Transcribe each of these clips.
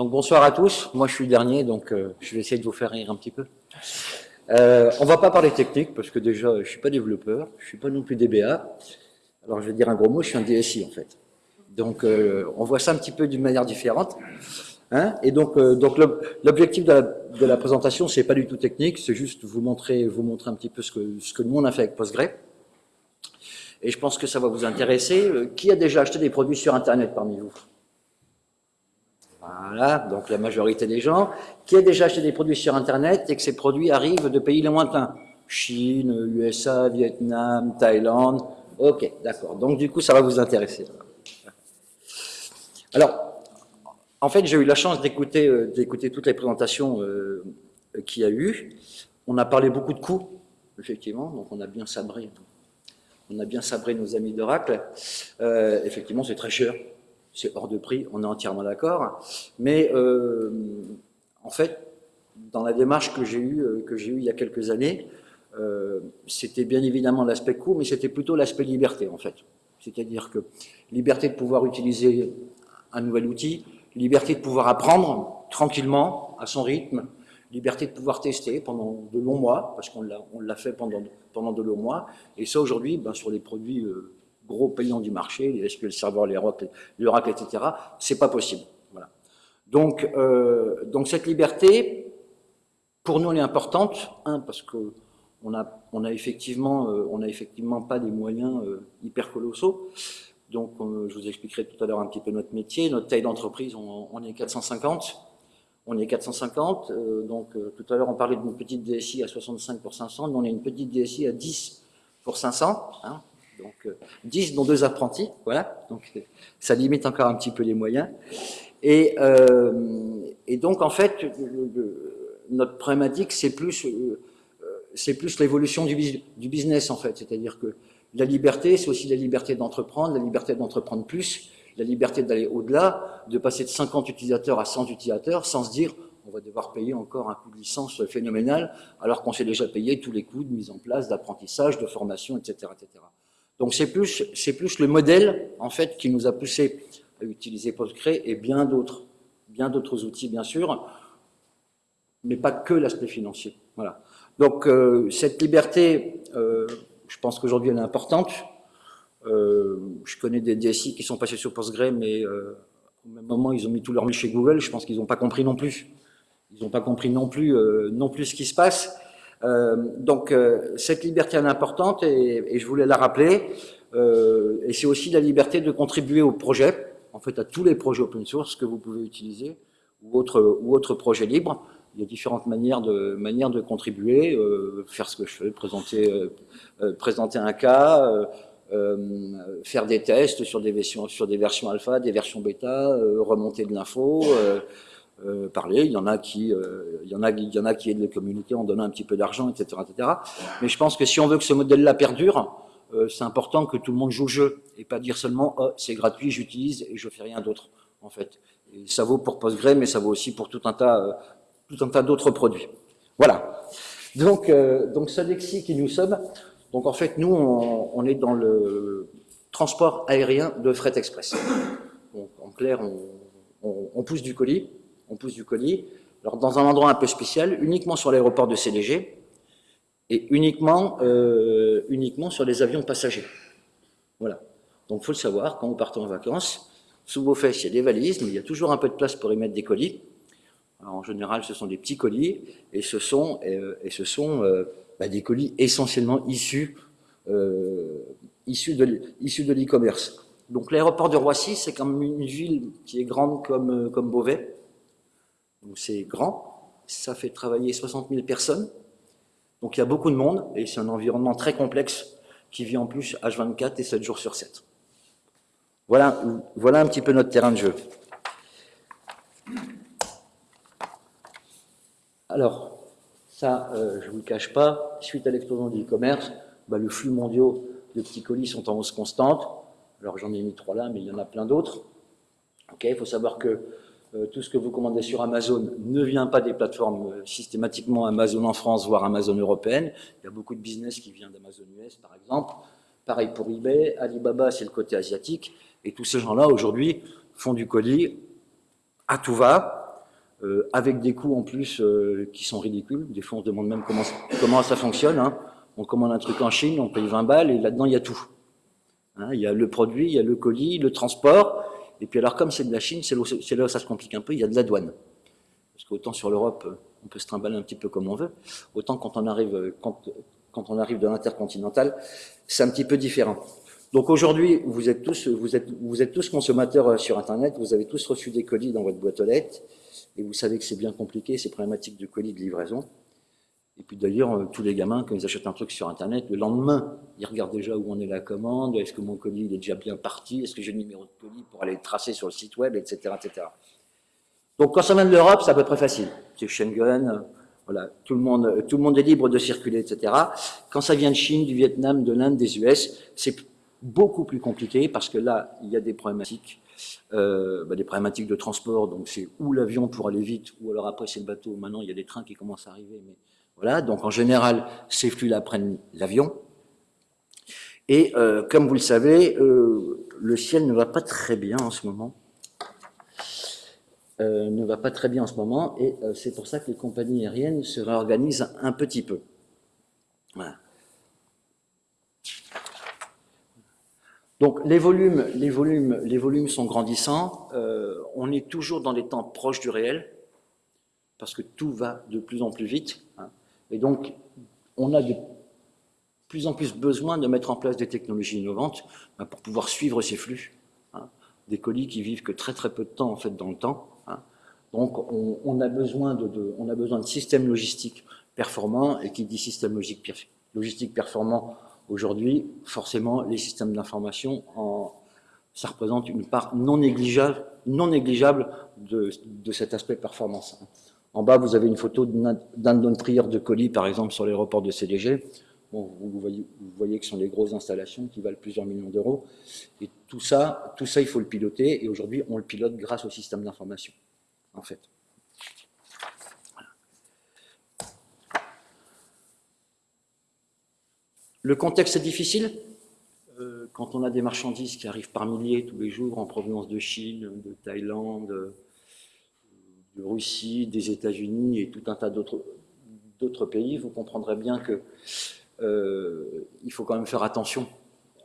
Donc bonsoir à tous, moi je suis dernier, donc euh, je vais essayer de vous faire rire un petit peu. Euh, on va pas parler technique, parce que déjà je suis pas développeur, je suis pas non plus DBA, alors je vais dire un gros mot, je suis un DSI en fait. Donc euh, on voit ça un petit peu d'une manière différente. Hein et donc, euh, l'objectif de, la présentation, c'est pas du tout technique, c'est juste vous montrer, un petit peu ce que, ce que nous on a fait avec Postgre. Et je pense que ça va vous intéresser. Qui a déjà acheté des produits sur Internet parmi vous? Voilà, donc la majorité des gens. Qui a déjà acheté des produits sur Internet et que ces produits arrivent de pays lointains Chine, USA, Vietnam, Thaïlande. Ok, d'accord. Donc du coup, ça va vous intéresser. Alors, en fait, j'ai eu la chance d'écouter euh, toutes les présentations euh, qu'il y a eu. On a parlé beaucoup de coûts, effectivement, donc on a bien sabré on a bien sabré nos amis d'Oracle. Euh, effectivement, c'est très cher, c'est hors de prix, on est entièrement d'accord. Mais euh, en fait, dans la démarche que j'ai eue, euh, que j'ai il y a quelques années, c'était bien évidemment l'aspect coût, mais c'était plutôt l'aspect liberté en fait. C'est-à-dire que liberté de pouvoir utiliser un nouvel outil, liberté de pouvoir apprendre tranquillement, à son rythme, liberté de pouvoir tester pendant de longs mois, parce qu'on l'a fait pendant, pendant de longs mois. Et ça, aujourd'hui, ben, sur les produits euh, gros payants du marché, les SQL Server, les Oracle, les Oracle etc., c'est pas possible. Voilà. Donc, euh, donc cette liberté, pour nous, elle est importante, un, parce que on a, on a effectivement, euh, on a effectivement pas des moyens euh, hyper colossaux. Donc, je vous expliquerai tout à l'heure un petit peu notre métier. Notre taille d'entreprise, on, on est 450 on est 450, euh, donc tout à l'heure on parlait d'une petite DSI à 65 pour 500, mais on est une petite DSI à 10 pour 500, hein, donc 10 euh, dont deux apprentis, voilà, donc ça limite encore un petit peu les moyens. Et, et donc en fait, notre problématique c'est plus, plus l'évolution du, du business en fait, c'est-à-dire que la liberté, c'est aussi la liberté d'entreprendre, la liberté d'entreprendre plus, la liberté d'aller au-delà, de passer de 50 utilisateurs à 100 utilisateurs sans se dire on va devoir payer encore un coût de licence phénoménal alors qu'on s'est déjà payé tous les coûts de mise en place, d'apprentissage, de formation, etc. etc. Donc c'est plus, plus le modèle en fait qui nous a poussé à utiliser Postgre et bien d'autres, bien d'autres outils bien sûr, mais pas que l'aspect financier. Voilà. Donc euh, cette liberté, euh, je pense qu'aujourd'hui elle est importante. Euh, je connais des DSI qui sont passés sur Postgre, mais au même moment, ils ont mis tout leur mis chez Google. Je pense qu'ils n'ont pas compris non plus. Ils n'ont pas compris non plus, non plus ce qui se passe. Donc, cette liberté est importante et, et, je voulais la rappeler. et c'est aussi la liberté de contribuer au projet, en fait à tous les projets open source que vous pouvez utiliser ou autres ou autres projets libres. Il y a différentes manières de, manières de contribuer, euh, faire ce que je fais, présenter, euh, présenter un cas, euh, faire des tests sur des versions, sur des versions alpha, des versions bêta, euh, remonter de l'info, euh, parler. Il y en a qui, il y en a, il y en a qui aident les communautés en donnant un petit peu d'argent, etc., etc. Mais je pense que si on veut que ce modèle-là perdure, c'est important que tout le monde joue le jeu et pas dire seulement oh, c'est gratuit, j'utilise et je fais rien d'autre en fait. Ça vaut pour Postgre, mais ça vaut aussi pour tout un tas, tout un tas d'autres produits. Voilà. Donc, euh, donc Sodexi qui nous sommes, donc en fait, nous, on, est dans le transport aérien de fret express. En clair, on, pousse du colis, on pousse du colis, alors dans un endroit un peu spécial, uniquement sur l'aéroport de CDG, et uniquement, euh, uniquement sur les avions passagers. Voilà. Donc, faut le savoir, quand vous partez en vacances, sous vos fesses, il y a des valises, mais il y a toujours un peu de place pour y mettre des colis. en général, ce sont des petits colis, et ce sont, euh, et ce sont euh, bah, des colis essentiellement issus, de, issus de l'e-commerce. Donc l'aéroport de Roissy, c'est comme une ville qui est grande comme, comme Beauvais. Donc c'est grand, ça fait travailler 60 000 personnes. Donc il y a beaucoup de monde et c'est un environnement très complexe qui vit en plus H24 et 7 jours sur 7. Voilà, voilà un petit peu notre terrain de jeu. Alors, ça, euh, je ne vous le cache pas, suite à l'explosion du e-commerce, bah, le flux mondiaux de petits colis sont en hausse constante. Alors j'en ai mis trois là, mais il y en a plein d'autres. il faut savoir que tout ce que vous commandez sur Amazon ne vient pas des plateformes euh, systématiquement Amazon en France, voire Amazon européenne. Il y a beaucoup de business qui vient d'Amazon US, par exemple. Pareil pour eBay, Alibaba, c'est le côté asiatique. Et tous ces gens-là, aujourd'hui, font du colis à tout va, euh, avec des coûts en plus euh, qui sont ridicules. Des fois, on se demande même comment, comment ça fonctionne. Hein. On commande un truc en Chine, on paye 20 balles, et là-dedans, il y a tout. Hein, il y a le produit, il y a le colis, le transport, et puis alors, comme c'est de la Chine, c'est là, où ça se complique un peu, il y a de la douane. Parce qu'autant sur l'Europe, on peut se trimballer un petit peu comme on veut, autant quand on arrive, quand, quand on arrive de l'intercontinental, c'est un petit peu différent. Donc aujourd'hui, vous êtes tous, vous êtes, vous êtes tous consommateurs euh, sur Internet, vous avez tous reçu des colis dans votre boîte aux lettres, et vous savez que c'est bien compliqué, ces problématiques de colis de livraison. Et puis d'ailleurs, euh, tous les gamins, quand ils achètent un truc sur Internet, le lendemain, ils regardent déjà où en est la commande, est-ce que mon colis est déjà bien parti, est-ce que j'ai le numéro de colis pour aller le tracer sur le site web, etc. etc. Donc quand ça vient de l'Europe, c'est à peu près facile. C'est Schengen, voilà, tout le, monde, tout le monde est libre de circuler, etc. Quand ça vient de Chine, du Vietnam, de l'Inde, des US, c'est beaucoup plus compliqué parce que là, il y a des problématiques, euh, bah, des problématiques de transport, donc c'est ou l'avion pour aller vite, ou alors après c'est le bateau. Maintenant, il y a des trains qui commencent à arriver, mais voilà. Donc en général, ces flux-là prennent l'avion. Et euh, comme vous le savez, euh, le ciel ne va pas très bien en ce moment. ne va pas très bien en ce moment, et c'est pour ça que les compagnies aériennes se réorganisent un petit peu. Donc les volumes, les volumes, les volumes sont grandissants. Euh, on est toujours dans des temps proches du réel parce que tout va de plus en plus vite. Hein. Et donc on a de plus en plus besoin de mettre en place des technologies innovantes hein, pour pouvoir suivre ces flux. Hein. des colis qui vivent que très très peu de temps en fait dans le temps. Donc on, a besoin de, on a besoin de systèmes logistiques performants et qui dit système logistique, logistique performant Aujourd'hui, forcément, les systèmes d'information, ça représente une part non négligeable, non négligeable de, cet aspect performance. En bas, vous avez une photo d'un trieur de colis, par exemple, sur l'aéroport de CDG. vous, voyez, vous voyez que ce sont des grosses installations qui valent plusieurs millions d'euros. Et tout ça, tout ça, il faut le piloter. Et aujourd'hui, on le pilote grâce au système d'information, en fait. Le contexte est difficile? Euh, quand on a des marchandises qui arrivent par milliers tous les jours en provenance de Chine, de Thaïlande, de Russie, des États-Unis et tout un tas d'autres pays, vous comprendrez bien que euh, il faut quand même faire attention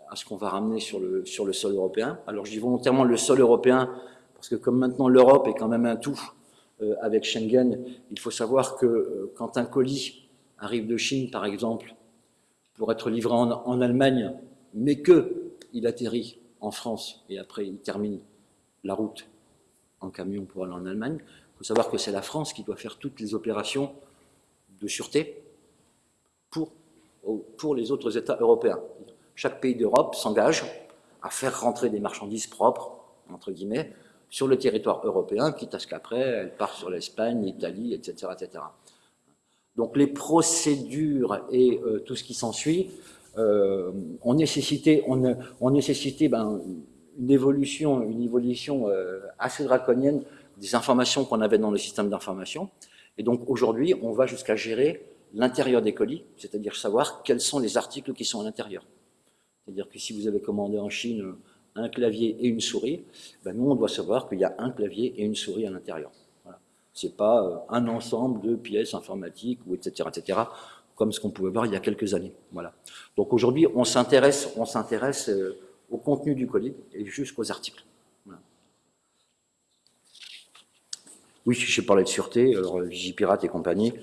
à ce qu'on va ramener sur le, sur le sol européen. Alors je dis volontairement le sol européen, parce que comme maintenant l'Europe est quand même un tout euh, avec Schengen, il faut savoir que quand un colis arrive de Chine, par exemple, pour être livré en, Allemagne, mais qu'il atterrit en France et après il termine la route en camion pour aller en Allemagne, il faut savoir que c'est la France qui doit faire toutes les opérations de sûreté pour, pour les autres États européens. Chaque pays d'Europe s'engage à faire rentrer des marchandises propres, entre guillemets, sur le territoire européen, quitte à ce qu'après, elles partent sur l'Espagne, l'Italie, etc., etc. Donc les procédures et euh, tout ce qui s'ensuit euh, ont nécessité, nécessité ben, une évolution, une évolution euh, assez draconienne des informations qu'on avait dans le système d'information. Et donc aujourd'hui, on va jusqu'à gérer l'intérieur des colis, c'est-à-dire savoir quels sont les articles qui sont à l'intérieur. C'est-à-dire que si vous avez commandé en Chine un clavier et une souris, ben nous on doit savoir qu'il y a un clavier et une souris à l'intérieur c'est pas euh, un ensemble de pièces informatiques ou etc etc comme ce qu'on pouvait voir il y a quelques années. Voilà. Donc aujourd'hui, on s'intéresse, on s'intéresse euh, au contenu du colis et jusqu'aux articles. Oui, j'ai parlé de sûreté, alors Vigipirate et compagnie,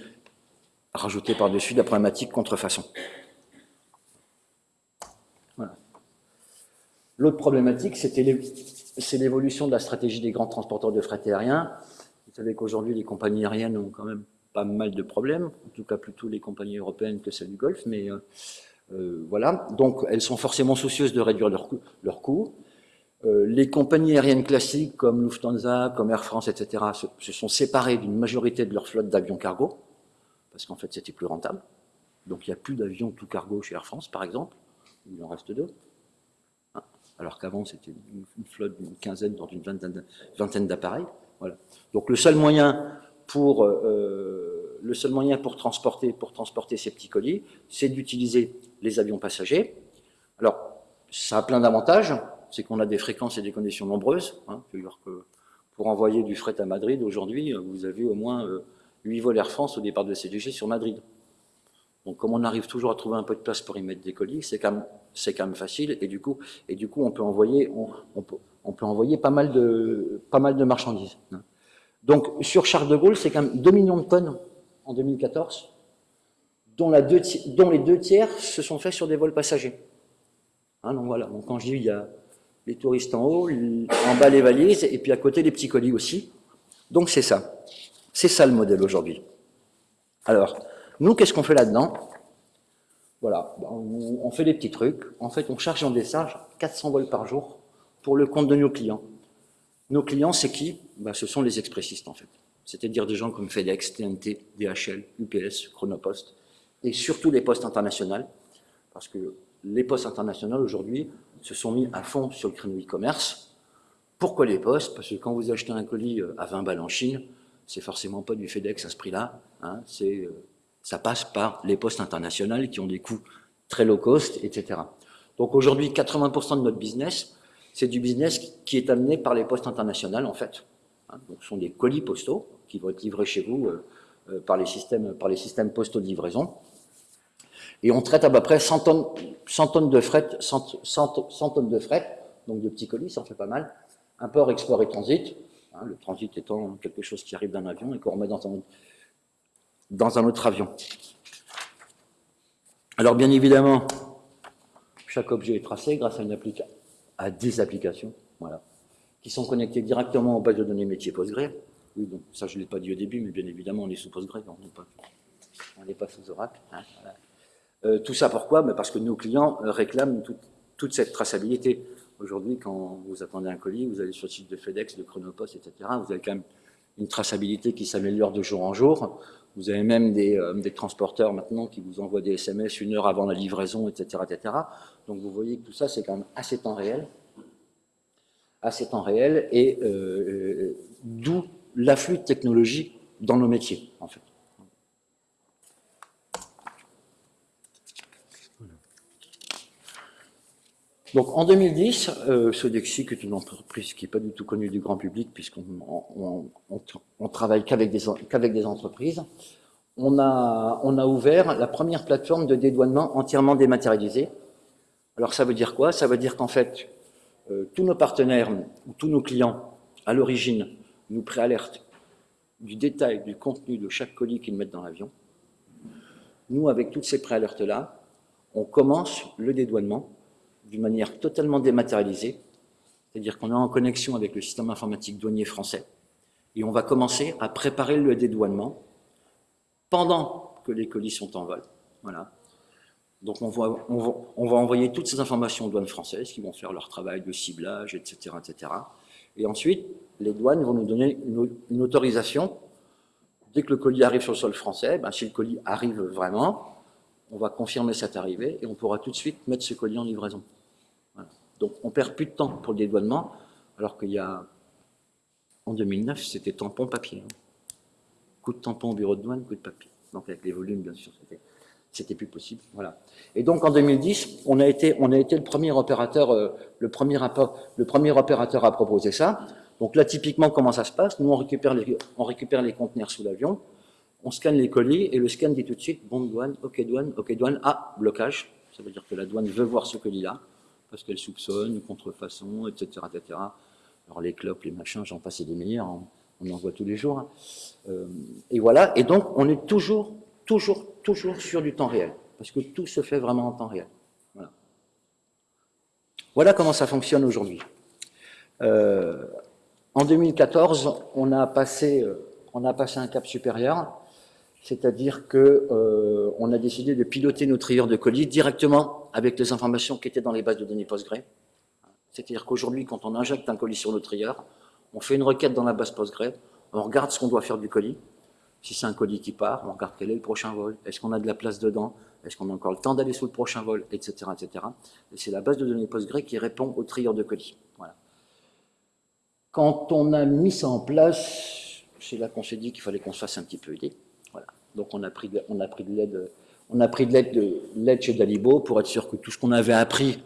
rajouter par-dessus la problématique contrefaçon. Voilà. L'autre problématique, c'est l'évolution de la stratégie des grands transporteurs de fret aérien vous savez qu'aujourd'hui, les compagnies aériennes ont quand même pas mal de problèmes, en tout cas plutôt les compagnies européennes que celles du Golfe, mais euh, euh, voilà. Donc, elles sont forcément soucieuses de réduire leurs coûts. Leur coûts. Euh, les compagnies aériennes classiques comme Lufthansa, comme Air France, etc., se, sont séparées d'une majorité de leur flotte d'avions cargo, parce qu'en fait, c'était plus rentable. Donc, il n'y a plus d'avions tout cargo chez Air France, par exemple. Il en reste deux. Hein. Alors qu'avant, c'était une, flotte d'une quinzaine, dans une vingtaine d'appareils. Donc le seul moyen pour, euh, le seul moyen pour, transporter, pour transporter ces petits colis, c'est d'utiliser les avions passagers. Alors, ça a plein d'avantages, c'est qu'on a des fréquences et des conditions nombreuses. Hein, que Pour envoyer du fret à Madrid, aujourd'hui, vous avez au moins 8 vols Air France au départ de CDG sur Madrid. Donc, comme on arrive toujours à trouver un peu de place pour y mettre des colis, c'est quand, même facile. Et du coup, et du coup on, peut envoyer, on, peut, envoyer pas mal de, marchandises. Donc, sur Charles de Gaulle, c'est quand même 2 millions de tonnes en 2014, dont, la deux, dont les deux tiers se sont faits sur des vols passagers. Hein, donc voilà, donc quand je dis il y a les touristes en haut, en bas les valises, et puis à côté les petits colis aussi. Donc c'est ça. C'est ça le modèle aujourd'hui. Alors, nous, qu'est-ce qu'on fait là-dedans? Voilà, ben, on fait des petits trucs. En fait, on charge en décharge 400 vols par jour pour le compte de nos clients. Nos clients, c'est qui? Ben, Ce sont les expressistes, en fait. C'est-à-dire des gens comme FedEx, TNT, DHL, UPS, Chronopost, et surtout les postes internationaux, parce que les postes internationaux, aujourd'hui, se sont mis à fond sur le créneau e-commerce. Pourquoi les postes? Parce que quand vous achetez un colis euh, à 20 balles en Chine, c'est forcément pas du FedEx à ce prix-là. Hein, c'est, euh, ça passe par les postes internationaux qui ont des coûts très low cost, etc. Donc aujourd'hui, 80% de notre business, c'est du business qui est amené par les postes internationaux, en fait. Hein, donc ce sont des colis postaux qui vont être livrés chez vous euh, par, les systèmes, par les systèmes postaux de livraison. Et on traite à peu près 100 tonnes, 100 tonnes de fret, 100, 100, tonnes de fret, donc de petits colis, ça en fait pas mal. Import, export et transit. Hein, le transit étant quelque chose qui arrive d'un avion et qu'on remet dans un, autre avion. Alors bien évidemment, chaque objet est tracé grâce à, des applications, voilà, qui sont connectées directement aux bases de données métiers Postgre. Oui, donc ça je ne l'ai pas dit au début, mais bien évidemment on est sous Postgre, on n'est pas, sous Oracle. Hein. Euh, tout ça pourquoi? Ben Parce que nos clients euh, réclament toute cette traçabilité. Aujourd'hui, quand vous attendez un colis, vous allez sur le site de FedEx, de Chronopost, etc., vous avez quand même une traçabilité qui s'améliore de jour en jour. Vous avez même des, euh, transporteurs maintenant qui vous envoient des SMS une heure avant la livraison, etc. etc. Donc vous voyez que tout ça, c'est quand même assez temps réel. Assez temps réel, et d'où l'afflux de technologie dans nos métiers, en fait. Donc en 2010, euh, Sodexi, est une entreprise qui n'est pas du tout connue du grand public, puisqu'on on, on, travaille qu'avec des, des, entreprises, on a, on a ouvert la première plateforme de dédouanement entièrement dématérialisée. Alors ça veut dire quoi? Ça veut dire qu'en fait, euh, tous nos partenaires ou tous nos clients, à l'origine, nous préalertent du détail, du contenu de chaque colis qu'ils mettent dans l'avion. Nous, avec toutes ces préalertes-là, on commence le dédouanement d'une manière totalement dématérialisée, c'est-à-dire qu'on est en connexion avec le système informatique douanier français, et on va commencer à préparer le dédouanement pendant que les colis sont en vol. Voilà. Donc on va, on va, envoyer toutes ces informations aux douanes françaises qui vont faire leur travail de ciblage, etc. etc. Et ensuite, les douanes vont nous donner une, autorisation. Dès que le colis arrive sur le sol français, ben, si le colis arrive vraiment, on va confirmer cette arrivée et on pourra tout de suite mettre ce colis en livraison. Donc on perd plus de temps pour le dédouanement, alors qu'il y a, en 2009, c'était tampon papier. Hein. Coup de tampon au bureau de douane, coup de papier. Donc avec les volumes, bien sûr, c'était plus possible. Voilà. Et donc en 2010, on a été, on a été le premier opérateur, euh, le premier le opérateur à proposer ça. Donc là, typiquement, comment ça se passe? Nous, on récupère les, on récupère les conteneurs sous l'avion, on scanne les colis et le scan dit tout de suite bon douane, ok douane, ok douane, ah blocage. Ça veut dire que la douane veut voir ce colis-là parce qu'elle soupçonne, contrefaçon, etc., etc. Alors les clopes, les machins, j'en passe des meilleurs, hein. on, en voit tous les jours. Hein. Euh, et voilà, et donc on est toujours, toujours, toujours sur du temps réel, parce que tout se fait vraiment en temps réel. Voilà, voilà comment ça fonctionne aujourd'hui. Euh, en 2014, on a passé, euh, on a passé un cap supérieur, c'est-à-dire qu'on euh, a décidé de piloter nos trieurs de colis directement avec les informations qui étaient dans les bases de données Postgre. C'est-à-dire qu'aujourd'hui, quand on injecte un colis sur le trieur, on fait une requête dans la base Postgre, on regarde ce qu'on doit faire du colis. Si c'est un colis qui part, on regarde quel est le prochain vol, est-ce qu'on a de la place dedans, est-ce qu'on a encore le temps d'aller sur le prochain vol, etc. etc. Et c'est la base de données Postgre qui répond au trieur de colis. Voilà. Quand on a mis ça en place, c'est là qu'on s'est dit qu'il fallait qu'on se fasse un petit peu aider. Donc on a pris de, l'aide on de l'aide chez Dalibo pour être sûr que tout ce qu'on avait appris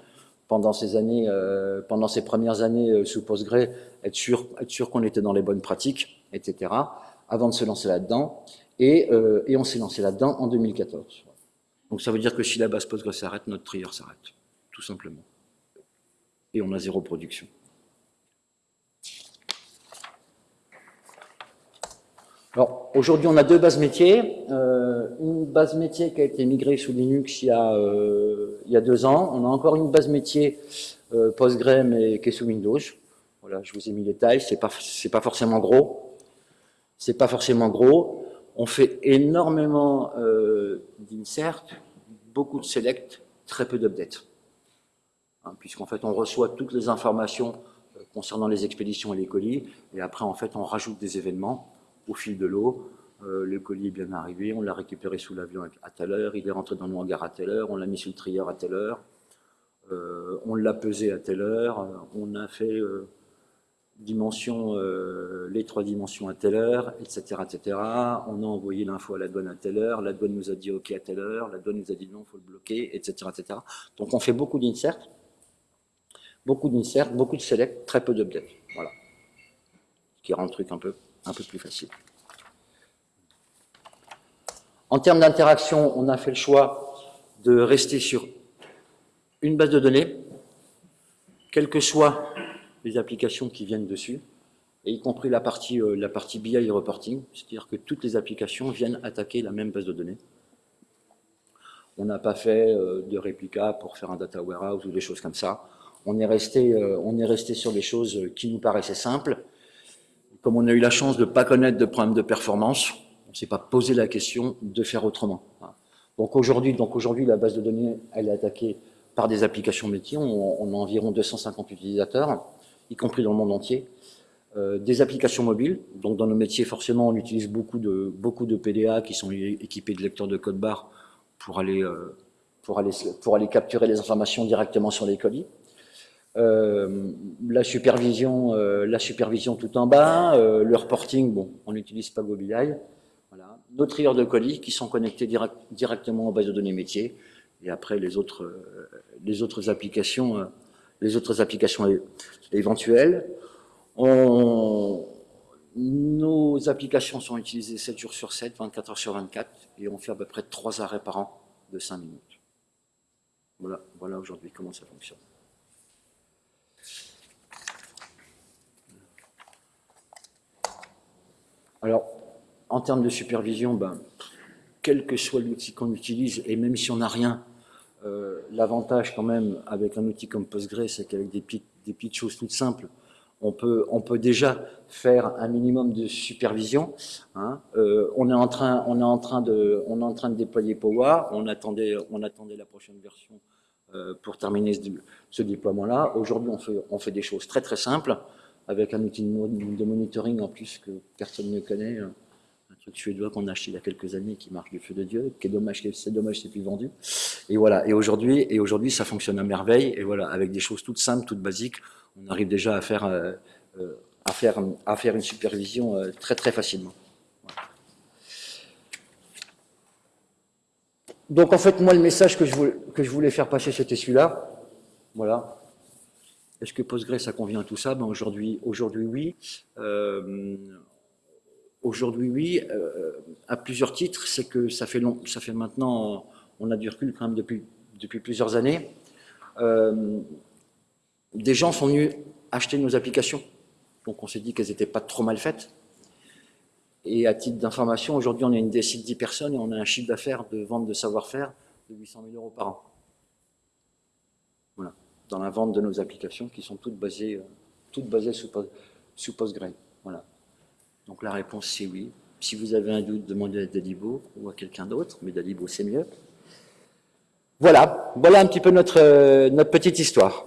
pendant ces années, euh, pendant ces premières années euh, sous Postgre, être sûr, être sûr qu'on était dans les bonnes pratiques, etc. Avant de se lancer là-dedans, et, euh, et on s'est lancé là-dedans en 2014. Donc ça veut dire que si la base Postgre s'arrête, notre trieur s'arrête, tout simplement. Et on a zéro production. Alors, aujourd'hui, on a deux bases métiers. Euh, une base métier qui a été migrée sous Linux il y a, euh, il y a deux ans. On a encore une base métier euh, Postgre, mais qui est sous Windows. Voilà, je vous ai mis les tailles. C'est pas, c'est pas forcément gros. C'est pas forcément gros. On fait énormément euh, d'insert, beaucoup de select, très peu d'update. Hein, Puisqu'en fait, on reçoit toutes les informations euh, concernant les expéditions et les colis, et après, en fait, on rajoute des événements au fil de l'eau. Euh, le colis est bien arrivé, on l'a récupéré sous l'avion à telle heure, il est rentré dans le hangar à telle heure, on l'a mis sous le trieur à telle heure, euh, on l'a pesé à telle heure, euh, on a fait dimension, les trois dimensions à telle heure, etc., etc. On a envoyé l'info à la douane à telle heure, la douane nous a dit OK à telle heure, la douane nous a dit non, il faut le bloquer, etc., etc. Donc on fait beaucoup d'insert, beaucoup d'insert, beaucoup de select, très peu d'update. Voilà. Ce qui rend le truc un peu un peu plus facile. En termes d'interaction, on a fait le choix de rester sur une base de données, quelles que soient les applications qui viennent dessus, et y compris la partie, euh, BI reporting, c'est-à-dire que toutes les applications viennent attaquer la même base de données. On n'a pas fait euh, de réplica pour faire un data warehouse ou des choses comme ça. On est resté, euh, on est resté sur des choses qui nous paraissaient simples, comme on a eu la chance de ne pas connaître de problème de performance, on ne s'est pas posé la question de faire autrement. Donc aujourd'hui, donc la base de données, elle est attaquée par des applications métiers. On, on a environ 250 utilisateurs, y compris dans le monde entier. Euh, des applications mobiles. Donc dans nos métiers, forcément, on utilise beaucoup de, beaucoup de PDA qui sont équipés de lecteurs de code barre pour aller, euh, pour, aller, pour aller capturer les informations directement sur les colis. Euh, la supervision, euh, la supervision tout en bas, euh, le reporting, bon, on n'utilise pas GoBI. Voilà. Nos trieurs de colis qui sont connectés direct, directement aux bases de données métiers. Et après les autres, les autres applications, les autres applications éventuelles. Nos applications sont utilisées 7 jours sur 7, 24 heures sur 24, et on fait à peu près 3 arrêts par an de 5 minutes. Voilà, voilà aujourd'hui comment ça fonctionne. Alors, en termes de supervision, ben, quel que soit l'outil qu'on utilise, et même si on n'a rien, euh, l'avantage quand même avec un outil comme Postgre, c'est qu'avec des petites, des petites choses toutes simples, on peut, on peut déjà faire un minimum de supervision. Hein. Euh, on, est en train, on, est en train de, on est en train de déployer Power, on attendait, on attendait la prochaine version euh, pour terminer ce, ce déploiement-là. Aujourd'hui, on fait, on fait des choses très très simples avec un outil de monitoring en plus que personne ne connaît, un truc suédois qu'on a acheté il y a quelques années qui marche du feu de Dieu, qui est dommage, c'est dommage, c'est plus vendu. Et voilà. Et aujourd'hui, et aujourd'hui, ça fonctionne à merveille. Et voilà, avec des choses toutes simples, toutes basiques, on arrive déjà à faire, euh, à faire, à faire une supervision euh, très très facilement. Donc en fait, moi, le message que je voulais, que je voulais faire passer, c'était celui-là. Voilà. Est-ce que Postgre, ça convient à tout ça? Ben Aujourd'hui, oui. Euh, aujourd'hui, oui. Euh, à plusieurs titres, c'est que ça fait, long, ça fait maintenant, on a du recul quand même depuis, depuis plusieurs années. Euh, des gens sont venus acheter nos applications. Donc on s'est dit qu'elles n'étaient pas trop mal faites. Et à titre d'information, aujourd'hui, on est une DSI de 10 personnes et on a un chiffre d'affaires de vente de savoir-faire de 800 000 euros par an dans la vente de nos applications qui sont toutes basées, euh, toutes basées sous, sous Postgre. Voilà. Donc la réponse c'est oui. Si vous avez un doute, demandez à Dalibo ou à quelqu'un d'autre, mais Dalibo c'est mieux. Voilà, voilà un petit peu notre, euh, notre petite histoire.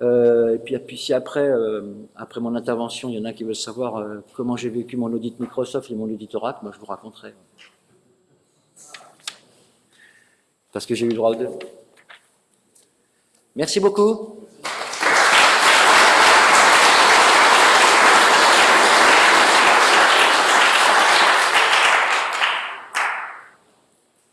Euh, et puis, puis si après, euh, après mon intervention, il y en a qui veulent savoir euh, comment j'ai vécu mon audit Microsoft et mon audit Oracle, moi je vous raconterai. Parce que j'ai eu le droit aux deux. Merci beaucoup.